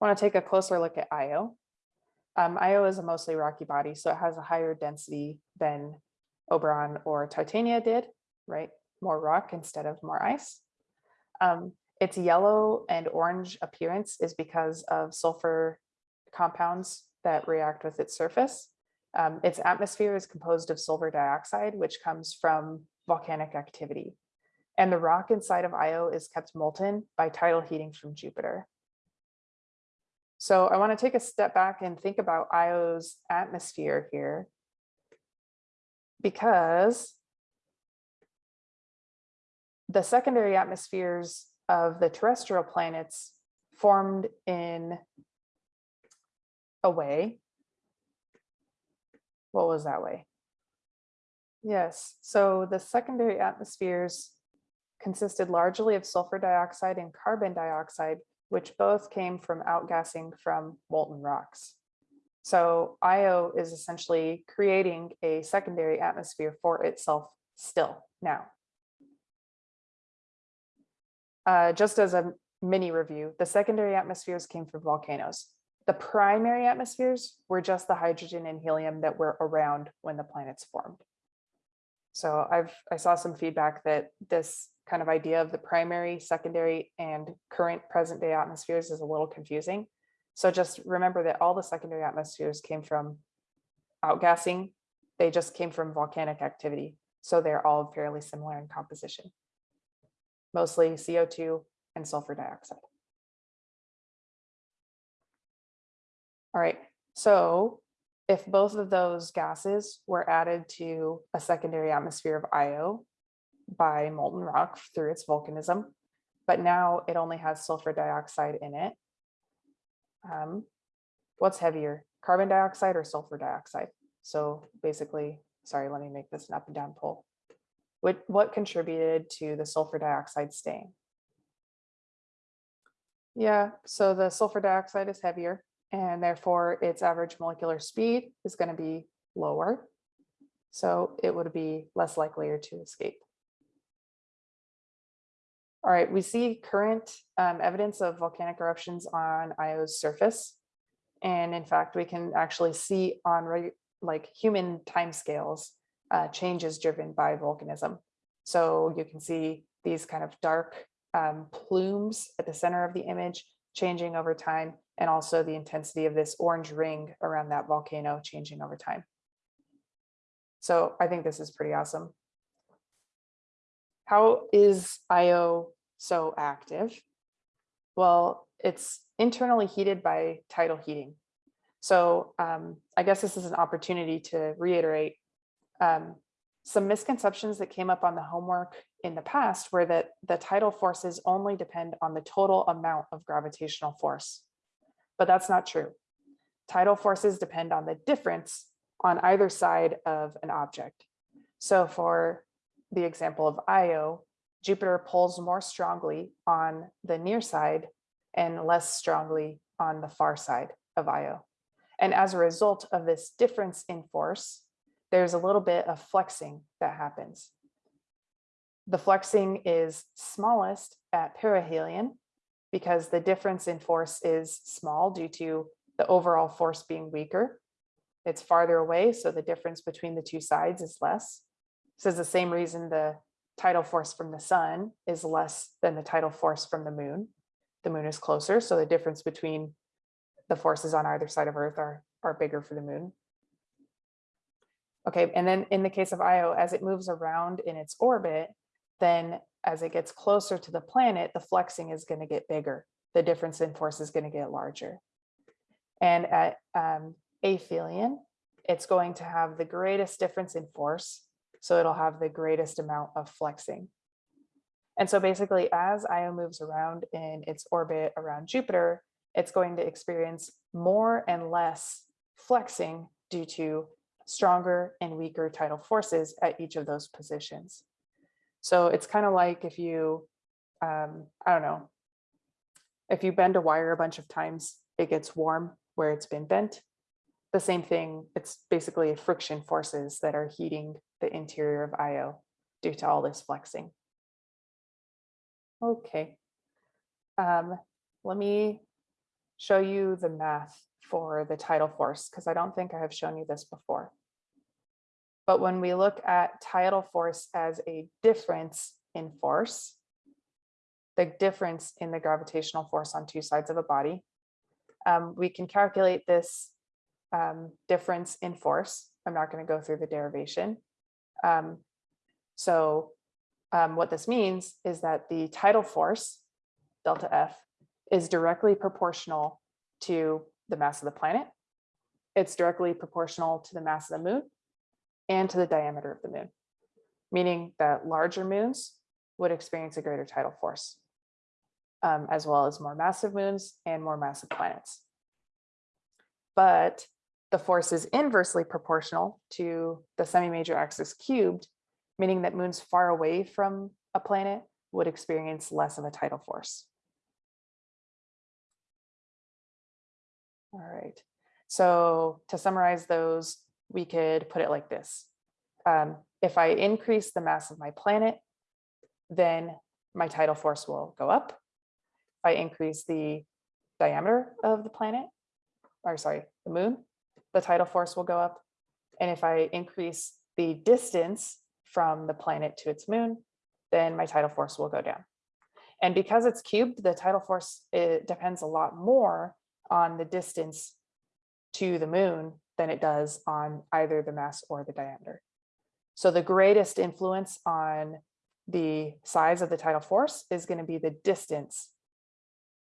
Want to take a closer look at Io. Um, Io is a mostly rocky body, so it has a higher density than Oberon or Titania did, right? More rock instead of more ice. Um, its yellow and orange appearance is because of sulfur compounds that react with its surface. Um, its atmosphere is composed of sulfur dioxide, which comes from volcanic activity. And the rock inside of Io is kept molten by tidal heating from Jupiter. So I want to take a step back and think about Io's atmosphere here. Because the secondary atmospheres of the terrestrial planets formed in a way. What was that way? Yes, so the secondary atmospheres consisted largely of sulfur dioxide and carbon dioxide, which both came from outgassing from molten rocks. So Io is essentially creating a secondary atmosphere for itself still now. Uh, just as a mini review, the secondary atmospheres came from volcanoes. The primary atmospheres were just the hydrogen and helium that were around when the planets formed. So I've I saw some feedback that this kind of idea of the primary, secondary, and current present day atmospheres is a little confusing. So just remember that all the secondary atmospheres came from outgassing. They just came from volcanic activity. So they're all fairly similar in composition mostly CO2 and sulfur dioxide. All right, so if both of those gases were added to a secondary atmosphere of Io by molten rock through its volcanism, but now it only has sulfur dioxide in it, um, what's heavier, carbon dioxide or sulfur dioxide? So basically, sorry, let me make this an up and down poll. What, what contributed to the sulfur dioxide staying? Yeah, so the sulfur dioxide is heavier and therefore its average molecular speed is going to be lower. So it would be less likelier to escape. All right, we see current um, evidence of volcanic eruptions on Io's surface. And in fact, we can actually see on like human timescales uh, changes driven by volcanism. So you can see these kind of dark um, plumes at the center of the image changing over time, and also the intensity of this orange ring around that volcano changing over time. So I think this is pretty awesome. How is Io so active? Well, it's internally heated by tidal heating. So um, I guess this is an opportunity to reiterate um, some misconceptions that came up on the homework in the past were that the tidal forces only depend on the total amount of gravitational force. But that's not true. Tidal forces depend on the difference on either side of an object. So for the example of Io, Jupiter pulls more strongly on the near side and less strongly on the far side of Io. And as a result of this difference in force, there's a little bit of flexing that happens. The flexing is smallest at perihelion because the difference in force is small due to the overall force being weaker. It's farther away, so the difference between the two sides is less. So it's the same reason the tidal force from the sun is less than the tidal force from the moon. The moon is closer, so the difference between the forces on either side of Earth are, are bigger for the moon. Okay, and then in the case of Io, as it moves around in its orbit, then as it gets closer to the planet, the flexing is going to get bigger. The difference in force is going to get larger. And at um, aphelion, it's going to have the greatest difference in force. So it'll have the greatest amount of flexing. And so basically, as Io moves around in its orbit around Jupiter, it's going to experience more and less flexing due to stronger and weaker tidal forces at each of those positions. So it's kind of like if you, um, I don't know, if you bend a wire a bunch of times, it gets warm where it's been bent. The same thing, it's basically friction forces that are heating the interior of Io due to all this flexing. Okay, um, let me show you the math for the tidal force because I don't think I have shown you this before. But when we look at tidal force as a difference in force, the difference in the gravitational force on two sides of a body, um, we can calculate this um, difference in force. I'm not going to go through the derivation. Um, so um, what this means is that the tidal force, delta F, is directly proportional to the mass of the planet. It's directly proportional to the mass of the moon and to the diameter of the moon, meaning that larger moons would experience a greater tidal force, um, as well as more massive moons and more massive planets. But the force is inversely proportional to the semi-major axis cubed, meaning that moons far away from a planet would experience less of a tidal force. All right, so to summarize those, we could put it like this. Um, if I increase the mass of my planet, then my tidal force will go up. If I increase the diameter of the planet, or sorry, the moon, the tidal force will go up. And if I increase the distance from the planet to its moon, then my tidal force will go down. And because it's cubed, the tidal force it depends a lot more on the distance to the moon than it does on either the mass or the diameter. So the greatest influence on the size of the tidal force is going to be the distance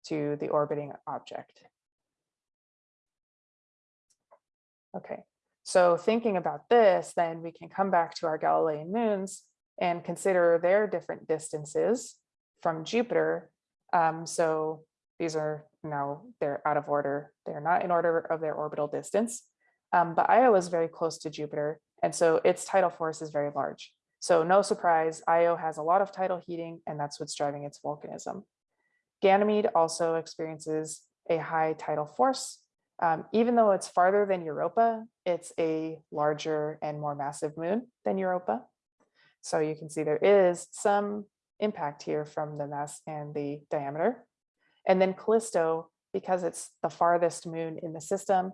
to the orbiting object. Okay, so thinking about this, then we can come back to our Galilean moons and consider their different distances from Jupiter. Um, so these are now they're out of order. They're not in order of their orbital distance. Um, but Io is very close to Jupiter, and so its tidal force is very large. So no surprise, Io has a lot of tidal heating, and that's what's driving its volcanism. Ganymede also experiences a high tidal force. Um, even though it's farther than Europa, it's a larger and more massive moon than Europa. So you can see there is some impact here from the mass and the diameter. And then Callisto, because it's the farthest moon in the system,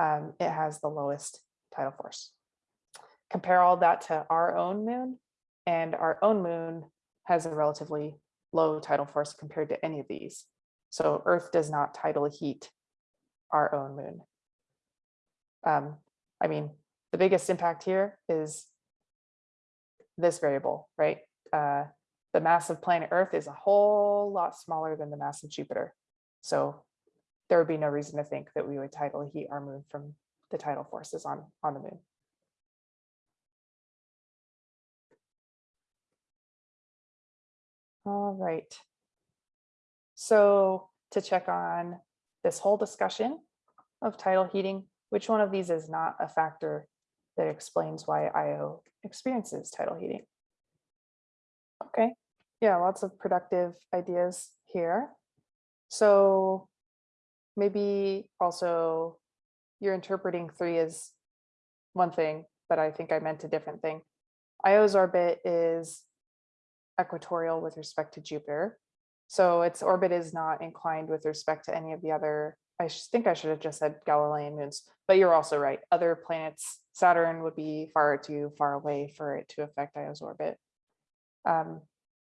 um, it has the lowest tidal force. Compare all that to our own moon, and our own moon has a relatively low tidal force compared to any of these. So Earth does not tidal heat our own moon. Um, I mean, the biggest impact here is this variable, right? Uh, the mass of planet Earth is a whole lot smaller than the mass of Jupiter. So there would be no reason to think that we would tidally heat our moon from the tidal forces on, on the moon. All right. So to check on this whole discussion of tidal heating, which one of these is not a factor that explains why Io experiences tidal heating? Okay, yeah, lots of productive ideas here. So maybe also you're interpreting three as one thing, but I think I meant a different thing. Io's orbit is equatorial with respect to Jupiter. So its orbit is not inclined with respect to any of the other, I think I should have just said Galilean moons, but you're also right. Other planets, Saturn would be far too far away for it to affect Io's orbit. Um,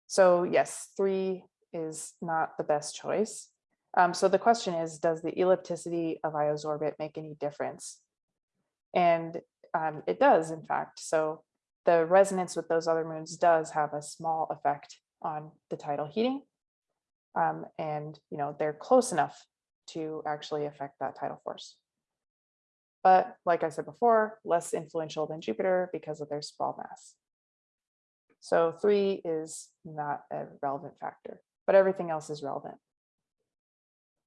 so yes, three is not the best choice. Um, so the question is, does the ellipticity of Io's orbit make any difference? And um, it does, in fact. So the resonance with those other moons does have a small effect on the tidal heating. Um, and, you know, they're close enough to actually affect that tidal force. But like I said before, less influential than Jupiter because of their small mass. So three is not a relevant factor, but everything else is relevant.